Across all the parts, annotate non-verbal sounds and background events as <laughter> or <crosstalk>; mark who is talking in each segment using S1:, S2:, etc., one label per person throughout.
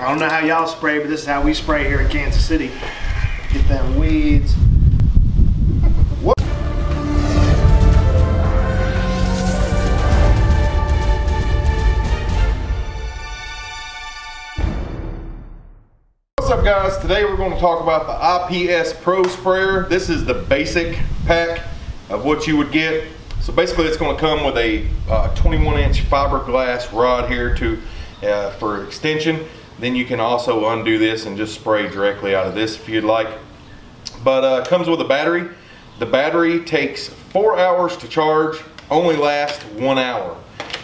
S1: I don't know how y'all spray, but this is how we spray here in Kansas City. Get them weeds.
S2: What's up guys? Today we're going to talk about the IPS Pro Sprayer. This is the basic pack of what you would get. So basically it's going to come with a uh, 21 inch fiberglass rod here to uh, for extension. Then you can also undo this and just spray directly out of this if you'd like. But uh, comes with a battery. The battery takes four hours to charge, only lasts one hour.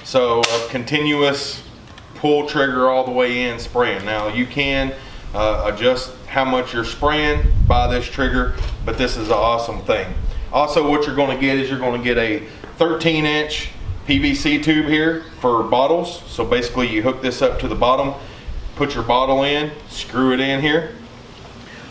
S2: So continuous pull trigger all the way in spraying. Now you can uh, adjust how much you're spraying by this trigger, but this is an awesome thing. Also what you're gonna get is you're gonna get a 13 inch PVC tube here for bottles. So basically you hook this up to the bottom, put your bottle in, screw it in here.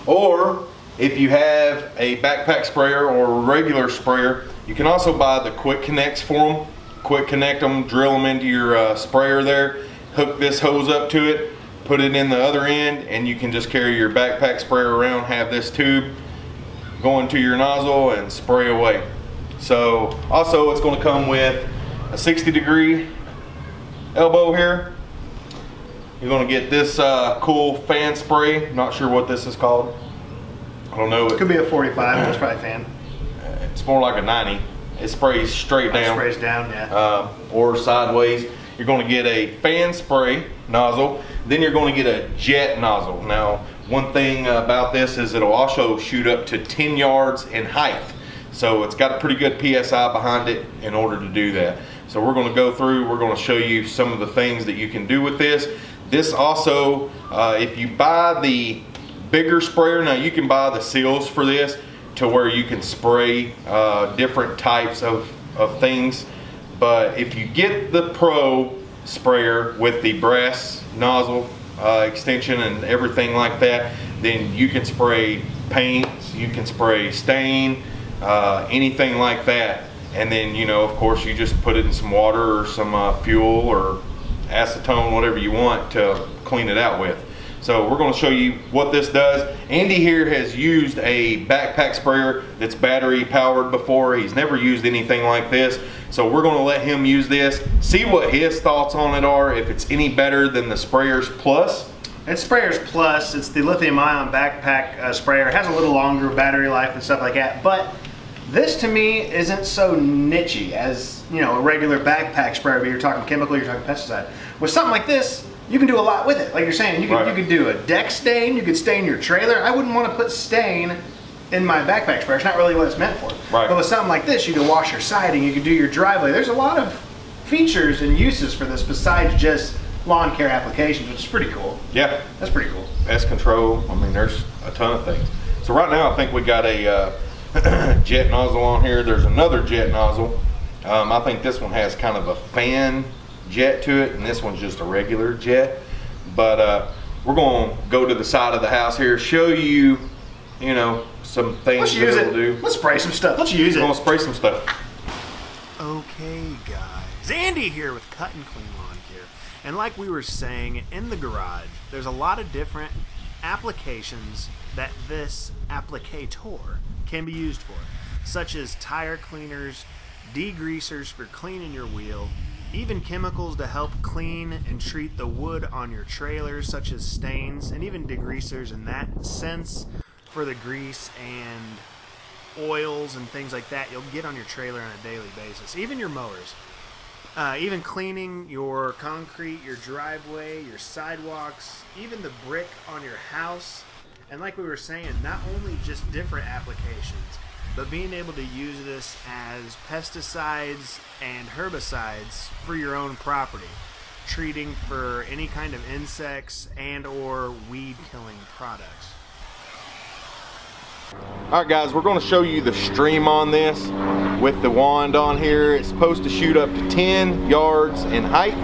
S2: Or if you have a backpack sprayer or regular sprayer, you can also buy the quick connects for them. Quick connect them, drill them into your uh, sprayer there, hook this hose up to it, put it in the other end, and you can just carry your backpack sprayer around, have this tube go into your nozzle and spray away. So also it's gonna come with a 60 degree elbow here. You're gonna get this uh, cool fan spray. Not sure what this is called. I don't know.
S1: It could be a 45, that's probably fan.
S2: It's more like a 90. It sprays straight down.
S1: Sprays down, yeah.
S2: Uh, or sideways. You're gonna get a fan spray nozzle. Then you're gonna get a jet nozzle. Now, one thing about this is it'll also shoot up to 10 yards in height. So it's got a pretty good PSI behind it in order to do that. So we're gonna go through, we're gonna show you some of the things that you can do with this. This also, uh, if you buy the bigger sprayer, now you can buy the seals for this to where you can spray uh, different types of, of things. But if you get the Pro sprayer with the brass nozzle uh, extension and everything like that, then you can spray paints, you can spray stain, uh, anything like that. And then, you know, of course, you just put it in some water or some uh, fuel or acetone, whatever you want to clean it out with. So we're going to show you what this does. Andy here has used a backpack sprayer that's battery powered before. He's never used anything like this. So we're going to let him use this, see what his thoughts on it are, if it's any better than the Sprayers Plus.
S1: It's Sprayers Plus. It's the lithium ion backpack uh, sprayer. It has a little longer battery life and stuff like that. But this to me isn't so nichey as, you know, a regular backpack sprayer, but you're talking chemical, you're talking pesticide. With something like this, you can do a lot with it. Like you're saying, you could,
S2: Right.
S1: you could do a deck stain, you could stain your trailer. I wouldn't want to put stain in my backpack sprayer. It's not really what it's meant for.
S2: Right.
S1: But with something like this, you can wash your siding, you can do your driveway. There's a lot of features and uses for this besides just lawn care applications, which is pretty cool.
S2: Yeah,
S1: That's pretty cool.
S2: pest control. I mean, there's a ton of things. So right now, I think we got a uh, <coughs> jet nozzle on here. There's another jet nozzle. Um, I think this one has kind of a fan jet to it, and this one's just a regular jet. But uh, we're going to go to the side of the house here, show you, you know, some things
S1: Let's
S2: that
S1: use
S2: it'll do.
S1: Let's spray some stuff. Let's use
S2: We're going to spray some stuff.
S3: Okay, guys. Andy here with Cut and Clean Lawn Care. And like we were saying, in the garage, there's a lot of different applications that this applicator can be used for, such as tire cleaners, degreasers for cleaning your wheel, even chemicals to help clean and treat the wood on your trailers, such as stains, and even degreasers in that sense for the grease and oils and things like that you'll get on your trailer on a daily basis, even your mowers. Uh, even cleaning your concrete, your driveway, your sidewalks, even the brick on your house. And like we were saying, not only just different applications, but being able to use this as pesticides and herbicides for your own property, treating for any kind of insects and or weed killing products.
S2: All right, guys, we're going to show you the stream on this with the wand on here. It's supposed to shoot up to 10 yards in height.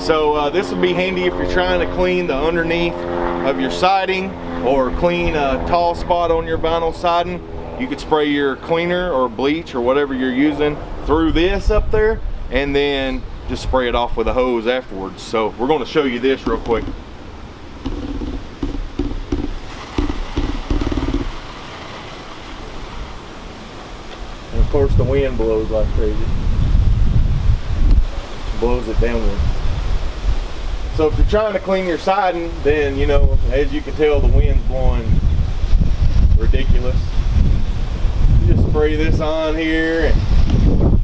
S2: So uh, this will be handy if you're trying to clean the underneath of your siding or clean a tall spot on your vinyl siding, you could spray your cleaner or bleach or whatever you're using through this up there and then just spray it off with a hose afterwards. So we're gonna show you this real quick. And of course the wind blows like crazy. Blows it downward. So if you're trying to clean your siding, then you know, as you can tell, the wind's blowing ridiculous. You just spray this on here and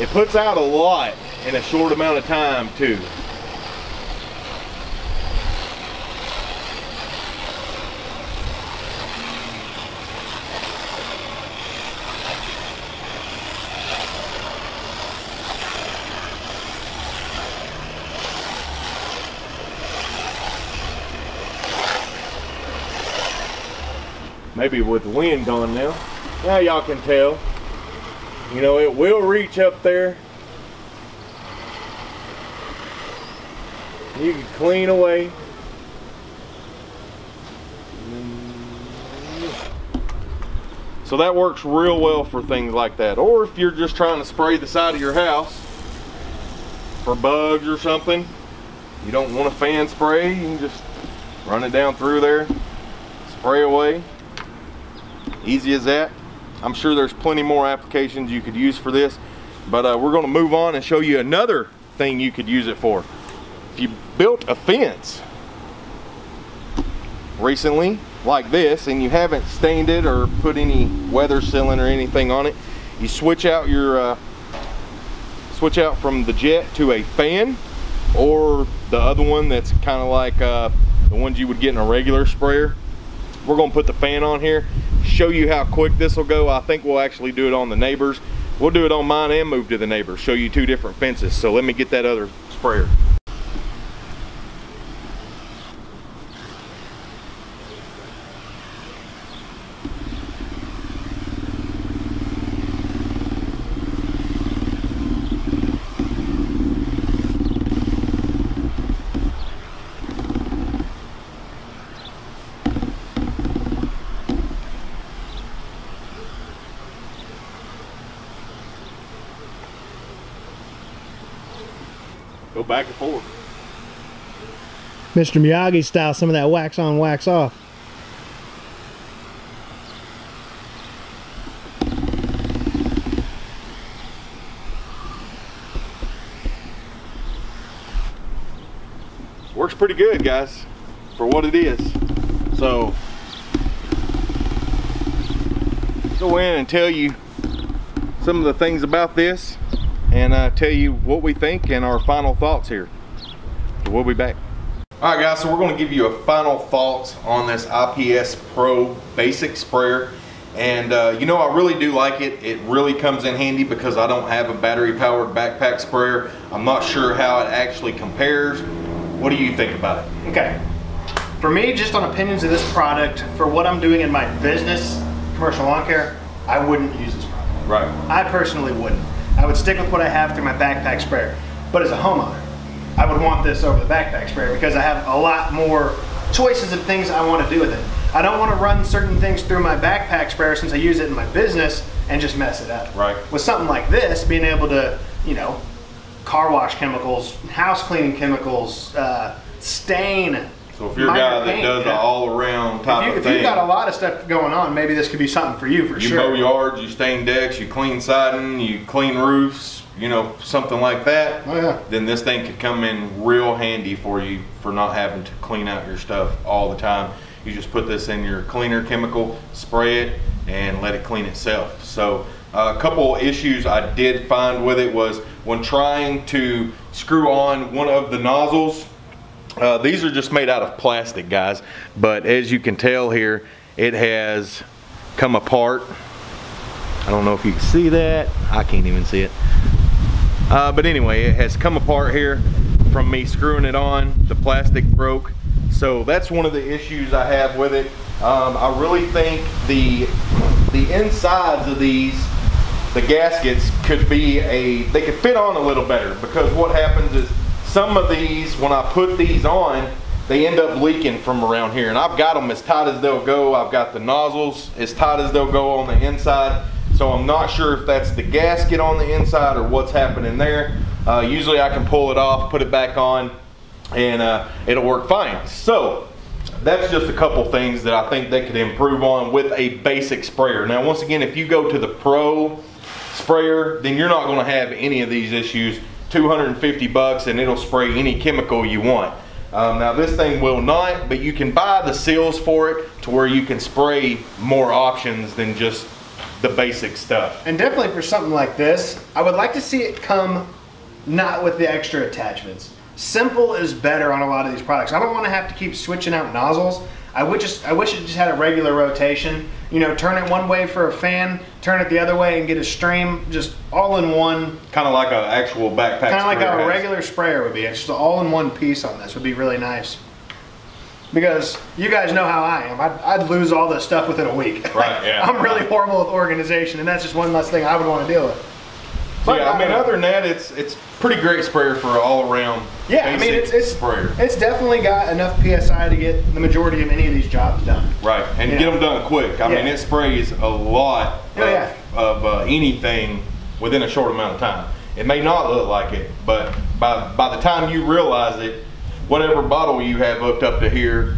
S2: it puts out a lot in a short amount of time too. Maybe with the wind gone now. Now y'all can tell. You know, it will reach up there. You can clean away. So that works real well for things like that. Or if you're just trying to spray the side of your house for bugs or something, you don't want a fan spray, you can just run it down through there, spray away. Easy as that. I'm sure there's plenty more applications you could use for this, but uh, we're gonna move on and show you another thing you could use it for. If you built a fence recently, like this, and you haven't stained it or put any weather sealing or anything on it, you switch out your, uh, switch out from the jet to a fan, or the other one that's kind of like uh, the ones you would get in a regular sprayer. We're gonna put the fan on here show you how quick this will go. I think we'll actually do it on the neighbors. We'll do it on mine and move to the neighbors, show you two different fences. So let me get that other sprayer. Go back and forth.
S1: Mr. Miyagi style, some of that wax on, wax off.
S2: Works pretty good, guys, for what it is. So, go in and tell you some of the things about this and uh, tell you what we think and our final thoughts here. we'll be back. All right guys, so we're gonna give you a final thoughts on this IPS Pro Basic Sprayer. And uh, you know, I really do like it. It really comes in handy because I don't have a battery powered backpack sprayer. I'm not sure how it actually compares. What do you think about it?
S1: Okay. For me, just on opinions of this product, for what I'm doing in my business, commercial lawn care, I wouldn't use this product.
S2: Right.
S1: I personally wouldn't. I would stick with what I have through my backpack sprayer. But as a homeowner, I would want this over the backpack sprayer because I have a lot more choices of things I want to do with it. I don't want to run certain things through my backpack sprayer since I use it in my business and just mess it up.
S2: Right.
S1: With something like this, being able to, you know, car wash chemicals, house cleaning chemicals, uh, stain.
S2: So if you're a guy that does an all-around type
S1: if you,
S2: of
S1: if
S2: thing,
S1: you've got a lot of stuff going on, maybe this could be something for you for
S2: you
S1: sure.
S2: You mow yards, you stain decks, you clean siding, you clean roofs, you know, something like that.
S1: Oh yeah.
S2: Then this thing could come in real handy for you for not having to clean out your stuff all the time. You just put this in your cleaner chemical, spray it, and let it clean itself. So uh, a couple issues I did find with it was when trying to screw on one of the nozzles, uh, these are just made out of plastic, guys. But as you can tell here, it has come apart. I don't know if you can see that. I can't even see it. Uh, but anyway, it has come apart here from me screwing it on. The plastic broke. So that's one of the issues I have with it. Um, I really think the the insides of these, the gaskets could be a, they could fit on a little better because what happens is some of these, when I put these on, they end up leaking from around here. And I've got them as tight as they'll go. I've got the nozzles as tight as they'll go on the inside. So I'm not sure if that's the gasket on the inside or what's happening there. Uh, usually I can pull it off, put it back on, and uh, it'll work fine. So that's just a couple things that I think they could improve on with a basic sprayer. Now, once again, if you go to the pro sprayer, then you're not gonna have any of these issues. 250 bucks and it'll spray any chemical you want. Um, now this thing will not, but you can buy the seals for it to where you can spray more options than just the basic stuff.
S1: And definitely for something like this, I would like to see it come not with the extra attachments. Simple is better on a lot of these products. I don't want to have to keep switching out nozzles. I would just I wish it just had a regular rotation. You know, turn it one way for a fan, turn it the other way and get a stream just all in one.
S2: Kind of like an actual backpack.
S1: Kind of like a
S2: has.
S1: regular sprayer would be. It's just all in one piece on this would be really nice. Because you guys know how I am. I'd, I'd lose all this stuff within a week.
S2: Right, <laughs> yeah.
S1: I'm really horrible with organization, and that's just one less thing I would want to deal with.
S2: So, yeah, I mean, other than that, it's it's pretty great sprayer for all around.
S1: Yeah, I mean it's it's
S2: sprayer.
S1: it's definitely got enough psi to get the majority of any of these jobs done.
S2: Right, and
S1: Yeah.
S2: get them done quick. I mean, it sprays a lot
S1: Oh,
S2: of,
S1: yeah.
S2: of uh, anything within a short amount of time. It may not look like it, but by by the time you realize it, whatever bottle you have hooked up to here,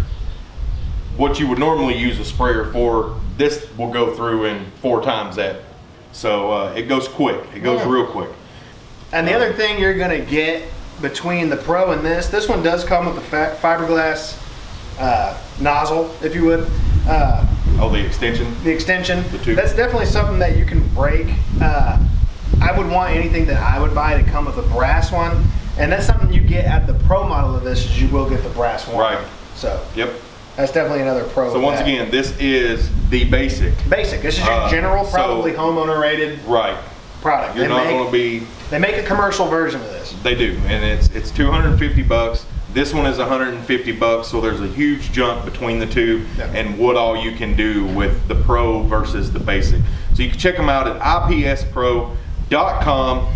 S2: what you would normally use a sprayer for, this will go through in four times that. So uh, it goes quick. It goes
S1: Yeah.
S2: real quick.
S1: And the other thing you're gonna get between the Pro and this, this one does come with a fiberglass uh, nozzle, if you would. Uh,
S2: Oh, the extension.
S1: the extension.
S2: The tube.
S1: That's definitely something that you can break. Uh, I would want anything that I would buy to come with a brass one, and that's something you get at the Pro model of this. Is you will get the brass one.
S2: Right.
S1: So
S2: Yep.
S1: That's definitely another pro.
S2: So once
S1: that.
S2: again, this is the basic.
S1: basic. This is your
S2: Uh,
S1: general,
S2: so-
S1: probably homeowner rated
S2: Right.
S1: product.
S2: You're
S1: They
S2: not going to be
S1: They make a commercial version of this.
S2: They do, and it's it's 250 bucks. This one is 150 bucks, so there's a huge jump between the two
S1: Yeah.
S2: and what all you can do with the Pro versus the Basic. So you can check them out at ipspro.com.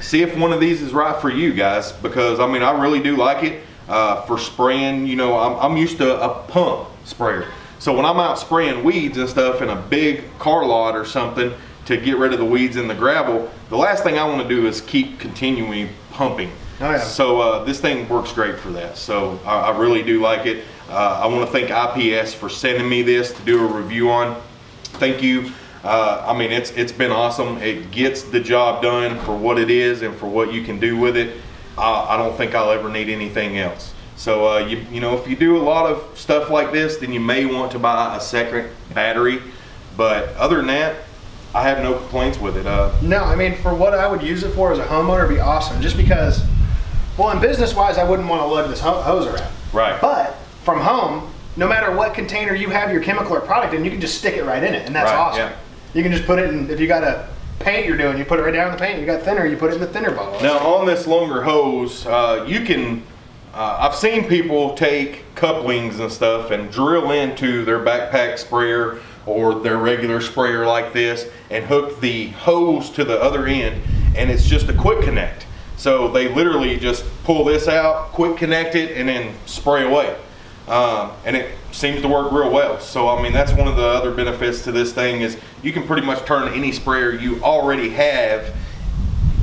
S2: See if one of these is right for you guys, because I mean I really do like it uh, for spraying. You know, I'm, I'm used to a pump sprayer, so when I'm out spraying weeds and stuff in a big car lot or something to get rid of the weeds and the gravel, the last thing I want to do is keep continuing pumping.
S1: Oh, yeah.
S2: So uh, this thing works great for that. So I, I really do like it. Uh, I want to thank IPS for sending me this to do a review on. Thank you. Uh, I mean, it's it's been awesome. It gets the job done for what it is and for what you can do with it. I, I don't think I'll ever need anything else. So uh, you you know, if you do a lot of stuff like this, then you may want to buy a second battery. But other than that, I have no complaints with it. Uh,
S1: No, I mean, for what I would use it for as a homeowner, it'd be awesome. Just because, well, in business wise, I wouldn't want to lug this ho- hose around.
S2: right.
S1: But from home, no matter what container you have your chemical or product in, you can just stick it right in it, and that's
S2: Right,
S1: awesome.
S2: yeah.
S1: You can just put it in. If you got a paint you're doing, you put it right down in the paint. You got thinner, you put it in the thinner bottle.
S2: Now on this longer hose, uh, you can, uh, I've seen people take couplings and stuff and drill into their backpack sprayer or their regular sprayer like this and hook the hose to the other end and it's just a quick connect. So they literally just pull this out, quick connect it and then spray away. Um, and it seems to work real well. So I mean that's one of the other benefits to this thing is you can pretty much turn any sprayer you already have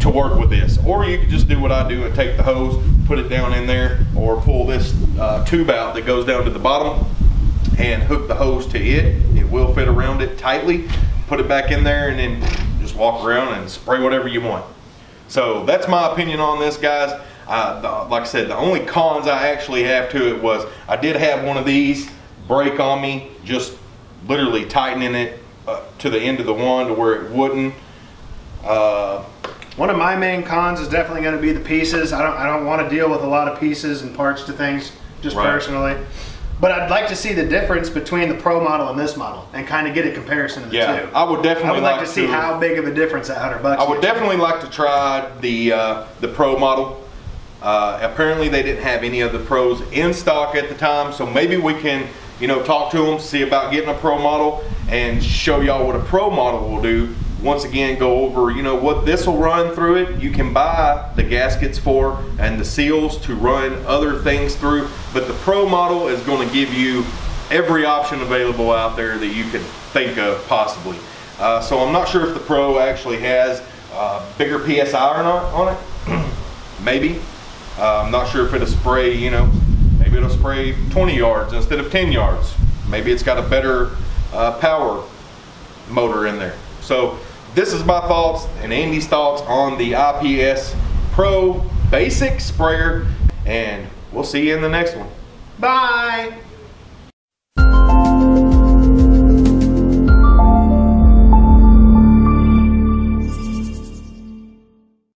S2: to work with this. Or you can just do what I do and take the hose, put it down in there, or pull this uh, tube out that goes down to the bottom and hook the hose to it. It will fit around it tightly. Put it back in there and then just walk around and spray whatever you want. So that's my opinion on this, guys. Uh, the- like I said, the only cons I actually have to it was I did have one of these break on me, just literally tightening it uh, to the end of the wand to where it wouldn't. Uh,
S1: One of my main cons is definitely going to be the pieces. I don't I don't want to deal with a lot of pieces and parts to things just
S2: Right.
S1: personally. But I'd like to see the difference between the pro model and this model and kind of get a comparison of the
S2: Yeah,
S1: two.
S2: I would definitely
S1: I would like,
S2: like
S1: to see
S2: to-
S1: how big of a difference that hundred bucks.
S2: I would definitely like to try the uh, the Pro model. Uh, apparently, they didn't have any of the Pros in stock at the time, so maybe we can, you know, talk to them, see about getting a Pro model, and show y'all what a Pro model will do. Once again, go over, you know, what this will run through it. You can buy the gaskets for and the seals to run other things through, but the Pro model is going to give you every option available out there that you could think of possibly. Uh, so I'm not sure if the Pro actually has uh, bigger PSI or not on it. <clears throat> maybe. Uh, I'm not sure if it'll spray, you know, maybe it'll spray 20 yards instead of 10 yards. Maybe it's got a better uh, power motor in there. So this is my thoughts and Andy's thoughts on the IPS Pro Basic Sprayer and we'll see you in the next one.
S1: Bye.